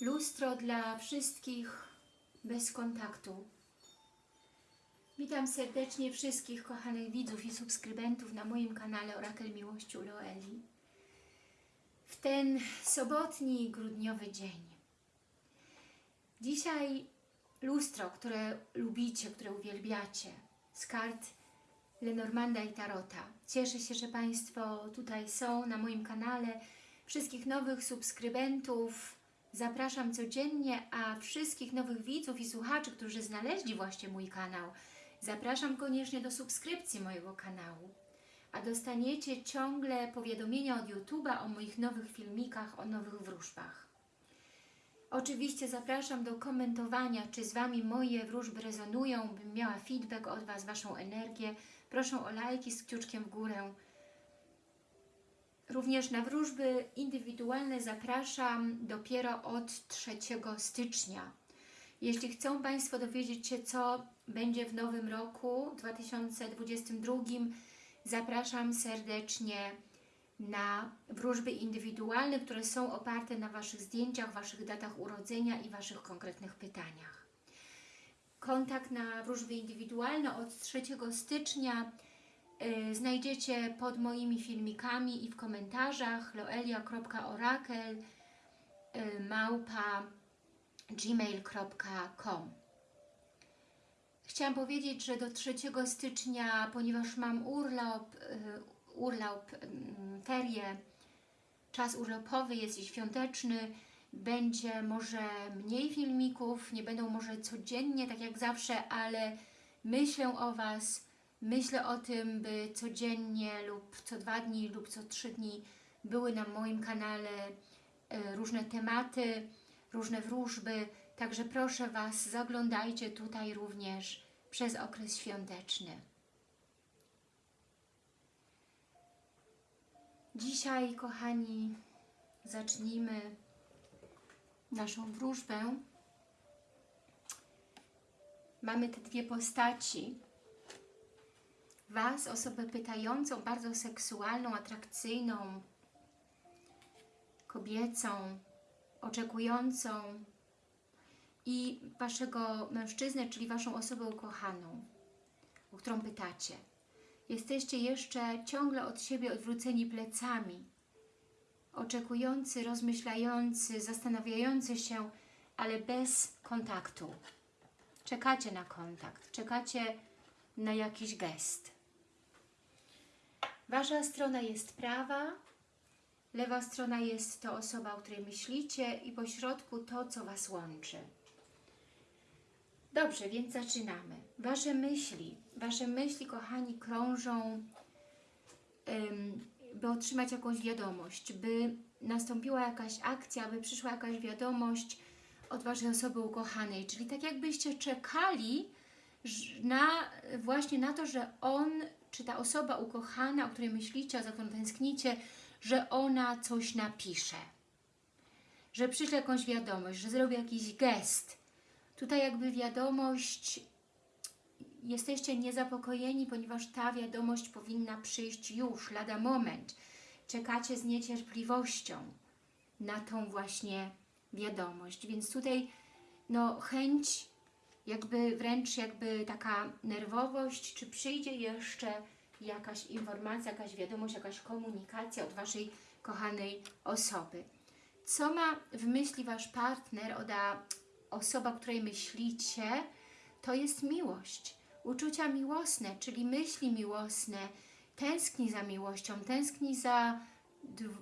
Lustro dla wszystkich bez kontaktu. Witam serdecznie wszystkich kochanych widzów i subskrybentów na moim kanale Orakel Miłości u Loeli. W ten sobotni, grudniowy dzień. Dzisiaj lustro, które lubicie, które uwielbiacie, z kart Lenormanda i Tarota. Cieszę się, że Państwo tutaj są na moim kanale. Wszystkich nowych subskrybentów zapraszam codziennie, a wszystkich nowych widzów i słuchaczy, którzy znaleźli właśnie mój kanał, zapraszam koniecznie do subskrypcji mojego kanału. A dostaniecie ciągle powiadomienia od YouTube'a o moich nowych filmikach, o nowych wróżbach. Oczywiście zapraszam do komentowania, czy z Wami moje wróżby rezonują, bym miała feedback od Was, Waszą energię. Proszę o lajki z kciuczkiem w górę. Również na wróżby indywidualne zapraszam dopiero od 3 stycznia. Jeśli chcą Państwo dowiedzieć się, co będzie w nowym roku 2022, zapraszam serdecznie na wróżby indywidualne, które są oparte na Waszych zdjęciach, Waszych datach urodzenia i Waszych konkretnych pytaniach. Kontakt na wróżby indywidualne od 3 stycznia znajdziecie pod moimi filmikami i w komentarzach loelia.orakel y, małpa gmail.com Chciałam powiedzieć, że do 3 stycznia, ponieważ mam urlop, y, urlop, ferie, czas urlopowy jest świąteczny, będzie może mniej filmików, nie będą może codziennie, tak jak zawsze, ale myślę o Was, myślę o tym, by codziennie lub co dwa dni lub co trzy dni były na moim kanale e, różne tematy, różne wróżby, także proszę Was, zaglądajcie tutaj również przez okres świąteczny. Dzisiaj, kochani, zacznijmy naszą wróżbę. Mamy te dwie postaci. Was, osobę pytającą, bardzo seksualną, atrakcyjną, kobiecą, oczekującą i Waszego mężczyznę, czyli Waszą osobę ukochaną, o którą pytacie. Jesteście jeszcze ciągle od siebie odwróceni plecami, oczekujący, rozmyślający, zastanawiający się, ale bez kontaktu. Czekacie na kontakt, czekacie na jakiś gest. Wasza strona jest prawa, lewa strona jest to osoba, o której myślicie i po środku to, co Was łączy. Dobrze, więc zaczynamy. Wasze myśli, Wasze myśli, kochani, krążą, by otrzymać jakąś wiadomość, by nastąpiła jakaś akcja, by przyszła jakaś wiadomość od Waszej osoby ukochanej. Czyli tak jakbyście czekali na, właśnie na to, że on, czy ta osoba ukochana, o której myślicie, za którą tęsknicie, że ona coś napisze. Że przyszle jakąś wiadomość, że zrobi jakiś gest. Tutaj jakby wiadomość, jesteście niezapokojeni, ponieważ ta wiadomość powinna przyjść już, lada moment. Czekacie z niecierpliwością na tą właśnie wiadomość. Więc tutaj no, chęć, jakby wręcz jakby taka nerwowość, czy przyjdzie jeszcze jakaś informacja, jakaś wiadomość, jakaś komunikacja od Waszej kochanej osoby. Co ma w myśli Wasz partner, oda osoba, o której myślicie, to jest miłość. Uczucia miłosne, czyli myśli miłosne, tęskni za miłością, tęskni za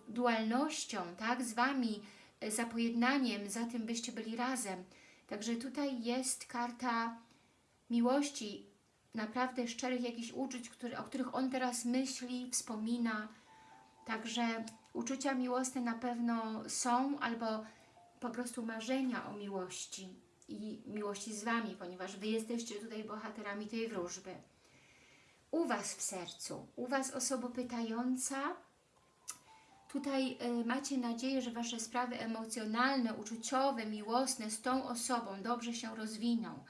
dualnością, tak, z Wami, za pojednaniem, za tym, byście byli razem. Także tutaj jest karta miłości, naprawdę szczerych jakichś uczuć, który, o których on teraz myśli, wspomina. Także uczucia miłosne na pewno są, albo po prostu marzenia o miłości i miłości z Wami, ponieważ Wy jesteście tutaj bohaterami tej wróżby. U Was w sercu, u Was osoba pytająca, tutaj y, macie nadzieję, że Wasze sprawy emocjonalne, uczuciowe, miłosne z tą osobą dobrze się rozwiną,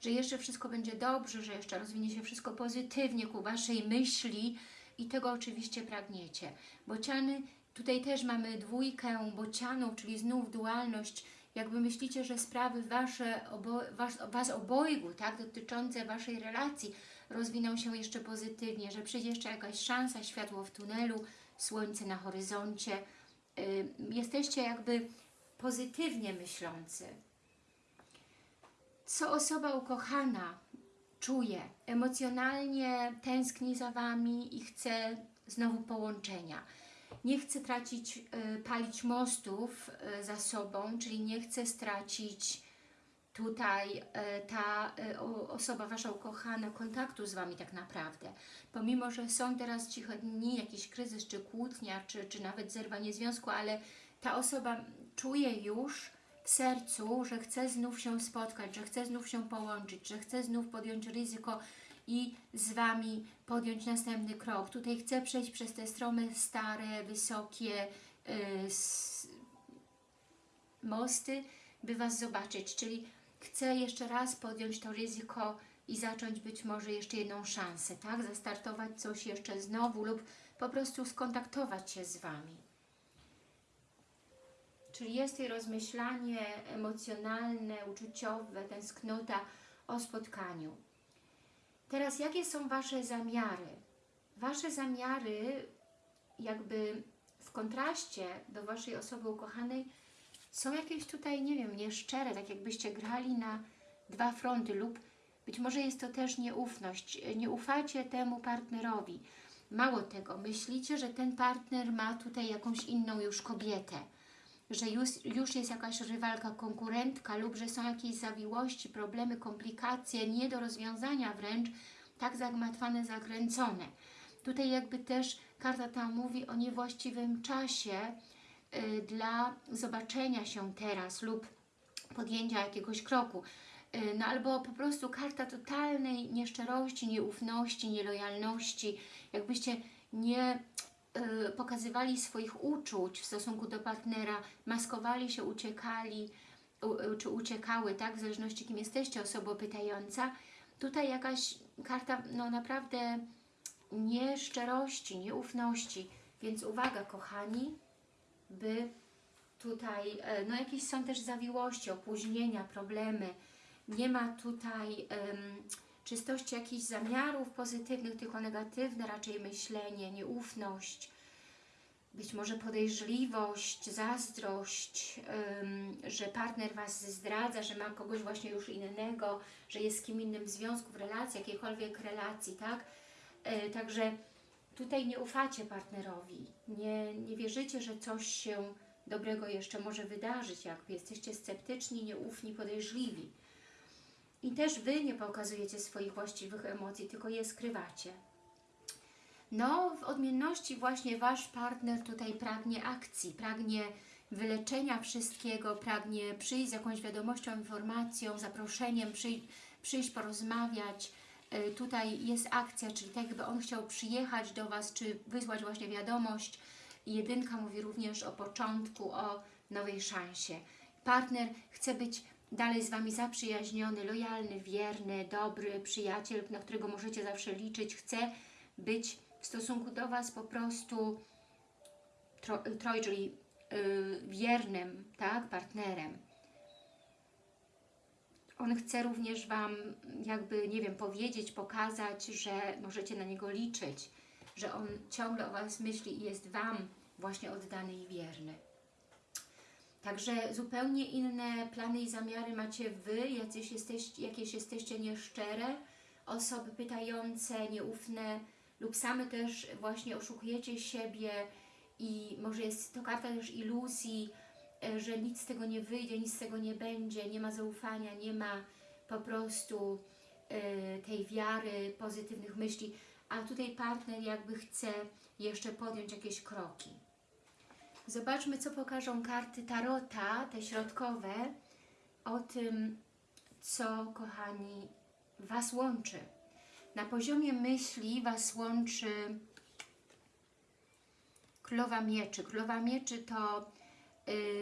że jeszcze wszystko będzie dobrze, że jeszcze rozwinie się wszystko pozytywnie ku Waszej myśli i tego oczywiście pragniecie. Bociany, tutaj też mamy dwójkę bocianów, czyli znów dualność, jakby myślicie, że sprawy wasze, obo, was, was obojgu, tak, dotyczące Waszej relacji rozwiną się jeszcze pozytywnie, że przyjdzie jeszcze jakaś szansa, światło w tunelu, słońce na horyzoncie. Y, jesteście jakby pozytywnie myślący. Co osoba ukochana czuje, emocjonalnie tęskni za Wami i chce znowu połączenia. Nie chce tracić, y, palić mostów y, za sobą, czyli nie chce stracić tutaj y, ta o- osoba Wasza ukochana kontaktu z Wami tak naprawdę. Pomimo, że są teraz ciche dni, jakiś kryzys, czy kłótnia, czy, czy nawet zerwanie związku, ale ta osoba czuje już w sercu, że chce znów się spotkać, że chce znów się połączyć, że chce znów podjąć ryzyko i z Wami podjąć następny krok. Tutaj chcę przejść przez te stromy stare, wysokie y, s- mosty, by Was zobaczyć, czyli chcę jeszcze raz podjąć to ryzyko i zacząć być może jeszcze jedną szansę, tak? Zastartować coś jeszcze znowu lub po prostu skontaktować się z Wami. Czyli jest tutaj rozmyślanie emocjonalne, uczuciowe, tęsknota o spotkaniu. Teraz jakie są Wasze zamiary? Wasze zamiary jakby w kontraście do Waszej osoby ukochanej są jakieś tutaj, nie wiem, nieszczere, tak jakbyście grali na dwa fronty lub być może jest to też nieufność. Nie ufacie temu partnerowi. Mało tego, myślicie, że ten partner ma tutaj jakąś inną już kobietę że już, już jest jakaś rywalka, konkurentka lub że są jakieś zawiłości, problemy, komplikacje, nie do rozwiązania wręcz, tak zagmatwane, zakręcone. Tutaj jakby też karta ta mówi o niewłaściwym czasie dla zobaczenia się teraz lub podjęcia jakiegoś kroku. Y, No albo po prostu karta totalnej nieszczerości, nieufności, nielojalności, jakbyście nie y, pokazywali swoich uczuć w stosunku do partnera, maskowali się, uciekali u- czy uciekały, tak, w zależności kim jesteście, osoba pytająca. Tutaj jakaś karta, no naprawdę nieszczerości, nieufności, więc uwaga kochani, by tutaj, e, no jakieś są też zawiłości, opóźnienia, problemy, nie ma tutaj em, czystości jakichś zamiarów pozytywnych, tylko negatywne raczej myślenie, nieufność, być może podejrzliwość, zazdrość, em, że partner Was zdradza, że ma kogoś właśnie już innego, że jest z kim innym w związku, w relacji, jakiejkolwiek relacji, tak? E, Także tutaj nie ufacie partnerowi, nie, nie wierzycie, że coś się dobrego jeszcze może wydarzyć, jakby jesteście sceptyczni, nieufni, podejrzliwi. I też Wy nie pokazujecie swoich właściwych emocji, tylko je skrywacie. No, w odmienności właśnie Wasz partner tutaj pragnie akcji, pragnie wyleczenia wszystkiego, pragnie przyjść z jakąś wiadomością, informacją, zaproszeniem, przyj przyjść porozmawiać. Y, Tutaj jest akcja, czyli tak jakby on chciał przyjechać do Was, czy wysłać właśnie wiadomość. Jedynka mówi również o początku, o nowej szansie. Partner chce być dalej z Wami zaprzyjaźniony, lojalny, wierny, dobry przyjaciel, na którego możecie zawsze liczyć. Chce być w stosunku do Was po prostu tro, troj, czyli y, wiernym tak, partnerem. On chce również Wam jakby, nie wiem, powiedzieć, pokazać, że możecie na niego liczyć, że on ciągle o Was myśli i jest Wam właśnie oddany i wierny. Także zupełnie inne plany i zamiary macie Wy, jacyś jesteście, jakieś jesteście nieszczere, osoby pytające, nieufne lub same też właśnie oszukujecie siebie i może jest to karta też iluzji, że nic z tego nie wyjdzie, nic z tego nie będzie, nie ma zaufania, nie ma po prostu e, tej wiary, pozytywnych myśli, a tutaj partner jakby chce jeszcze podjąć jakieś kroki. Zobaczmy, co pokażą karty Tarota, te środkowe, o tym, co, kochani, Was łączy. Na poziomie myśli Was łączy Królowa Mieczy. Królowa Mieczy to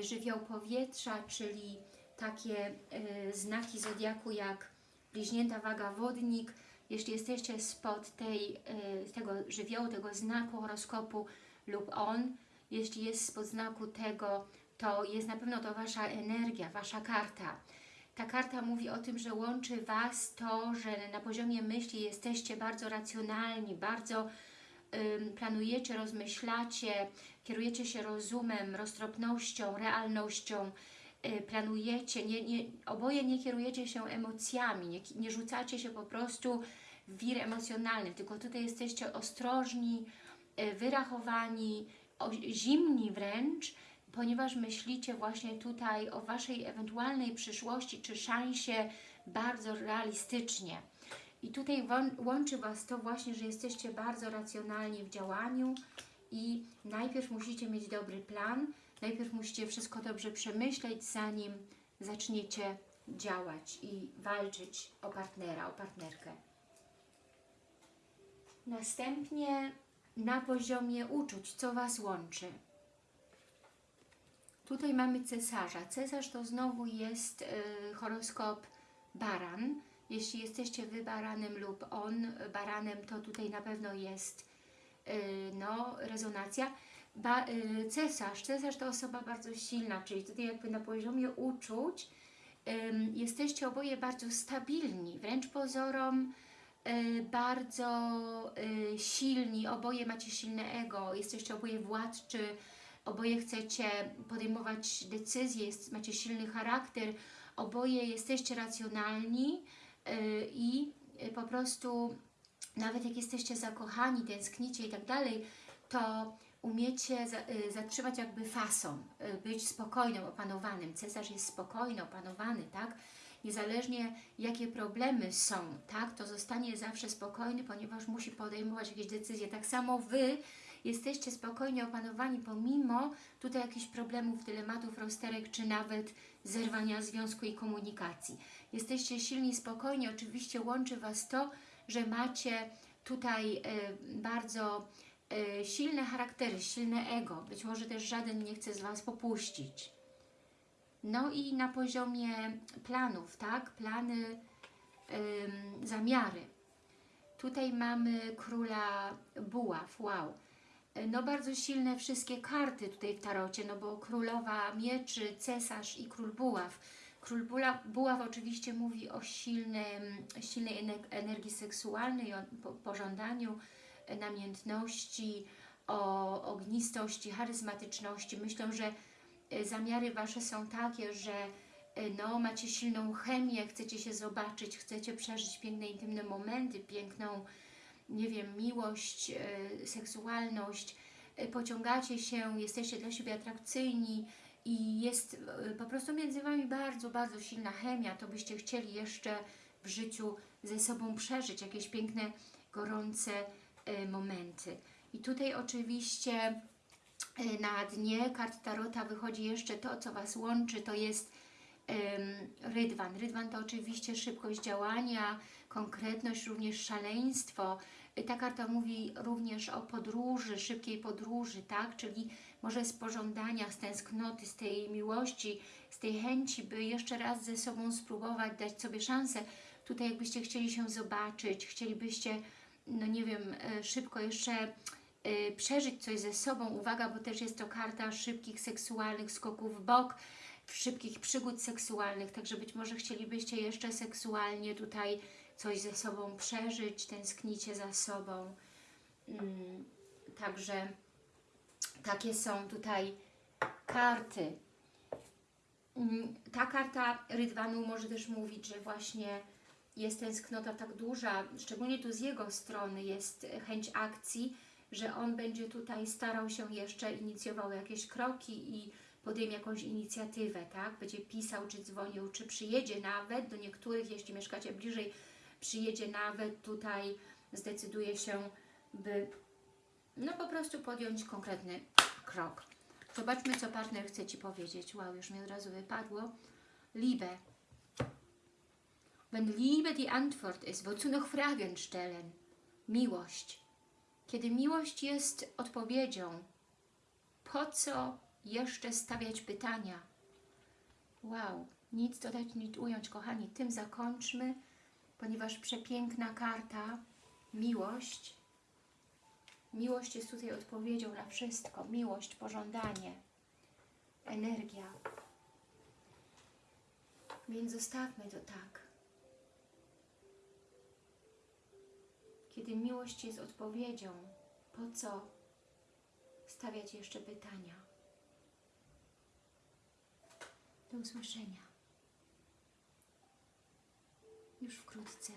żywioł powietrza, czyli takie y, znaki zodiaku jak bliźnięta waga wodnik. Jeśli jesteście spod tej, y, tego żywiołu, tego znaku horoskopu lub on, jeśli jest spod znaku tego, to jest na pewno to Wasza energia, Wasza karta. Ta karta mówi o tym, że łączy Was to, że na poziomie myśli jesteście bardzo racjonalni, bardzo planujecie, rozmyślacie, kierujecie się rozumem, roztropnością, realnością, y, planujecie, nie, nie, oboje nie kierujecie się emocjami, nie, nie rzucacie się po prostu w wir emocjonalny, tylko tutaj jesteście ostrożni, y, wyrachowani, zimni wręcz, ponieważ myślicie właśnie tutaj o Waszej ewentualnej przyszłości czy szansie bardzo realistycznie. I tutaj łączy Was to właśnie, że jesteście bardzo racjonalni w działaniu i najpierw musicie mieć dobry plan, najpierw musicie wszystko dobrze przemyśleć, zanim zaczniecie działać i walczyć o partnera, o partnerkę. Następnie na poziomie uczuć, co Was łączy. Tutaj mamy cesarza. Cesarz to znowu jest y, horoskop baran. Jeśli jesteście Wy baranem lub on baranem, to tutaj na pewno jest y, no, rezonacja. Ba, y, cesarz. Cesarz to osoba bardzo silna, czyli tutaj jakby na poziomie uczuć jesteście oboje bardzo stabilni, wręcz pozorom y, bardzo silni, oboje macie silne ego, jesteście oboje władczy, oboje chcecie podejmować decyzje, macie silny charakter, oboje jesteście racjonalni i y, po prostu nawet jak jesteście zakochani, tęsknicie i tak dalej, to umiecie y, zatrzymać jakby fason, y, być spokojnym, opanowanym. Cesarz jest spokojny, opanowany, tak? Niezależnie jakie problemy są, tak? To zostanie zawsze spokojny, ponieważ musi podejmować jakieś decyzje. Tak samo Wy jesteście spokojnie opanowani pomimo tutaj jakichś problemów, dylematów, rozterek, czy nawet zerwania związku i komunikacji. Jesteście silni, spokojni, oczywiście łączy Was to, że macie tutaj y, bardzo y, silne charaktery, silne ego. Być może też żaden nie chce z Was popuścić. No i na poziomie planów, tak? Plany, zamiary. Tutaj mamy króla buław, wow. No bardzo silne wszystkie karty tutaj w tarocie, no bo królowa mieczy, cesarz i król buław. Król buław oczywiście mówi o silnym, silnej ener- energii seksualnej, o po- pożądaniu, e, namiętności, o ognistości, charyzmatyczności. Myślę, że e, zamiary Wasze są takie, że e, no, macie silną chemię, chcecie się zobaczyć, chcecie przeżyć piękne, intymne momenty, piękną, nie wiem, miłość, e, seksualność, e, pociągacie się, jesteście dla siebie atrakcyjni i jest e, po prostu między Wami bardzo, bardzo silna chemia, to byście chcieli jeszcze w życiu ze sobą przeżyć jakieś piękne, gorące momenty. I tutaj oczywiście na dnie kart Tarota wychodzi jeszcze to, co Was łączy, to jest Rydwan. Rydwan to oczywiście szybkość działania, konkretność, również szaleństwo. Y, Ta karta mówi również o podróży, szybkiej podróży, tak? Czyli może z pożądania, z tęsknoty, z tej miłości, z tej chęci, by jeszcze raz ze sobą spróbować, dać sobie szansę. Tutaj jakbyście chcieli się zobaczyć, chcielibyście, no nie wiem, e, szybko jeszcze y, przeżyć coś ze sobą. Uwaga, bo też jest to karta szybkich seksualnych skoków w bok, szybkich przygód seksualnych, także być może chcielibyście jeszcze seksualnie tutaj coś ze sobą przeżyć, tęsknicie za sobą. Mm, Także takie są tutaj karty. Mm, Ta karta Rydwanu może też mówić, że właśnie jest tęsknota tak duża, szczególnie tu z jego strony jest chęć akcji, że on będzie tutaj starał się jeszcze, inicjował jakieś kroki i podejmie jakąś inicjatywę, tak? Będzie pisał, czy dzwonił, czy przyjedzie nawet do niektórych, jeśli mieszkacie bliżej, przyjedzie nawet tutaj, zdecyduje się, by no po prostu podjąć konkretny krok. Zobaczmy, co partner chce Ci powiedzieć. Wow, już mi od razu wypadło. Liebe. Wenn Liebe die Antwort ist, wozu noch Fragen stellen? Miłość. Kiedy miłość jest odpowiedzią, po co jeszcze stawiać pytania? Wow, nic dodać, nic ująć, kochani. Tym zakończmy, ponieważ przepiękna karta, miłość. Miłość jest tutaj odpowiedzią na wszystko. Miłość, pożądanie. energia. Więc zostawmy to tak. Kiedy miłość jest odpowiedzią, po co stawiać jeszcze pytania? Do usłyszenia. Już wkrótce.